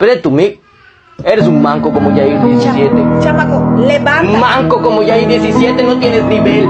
Pero tú, mi, eres un manco como Yair 17. Chamaco, levanta. Manco como Yair 17, no tienes nivel.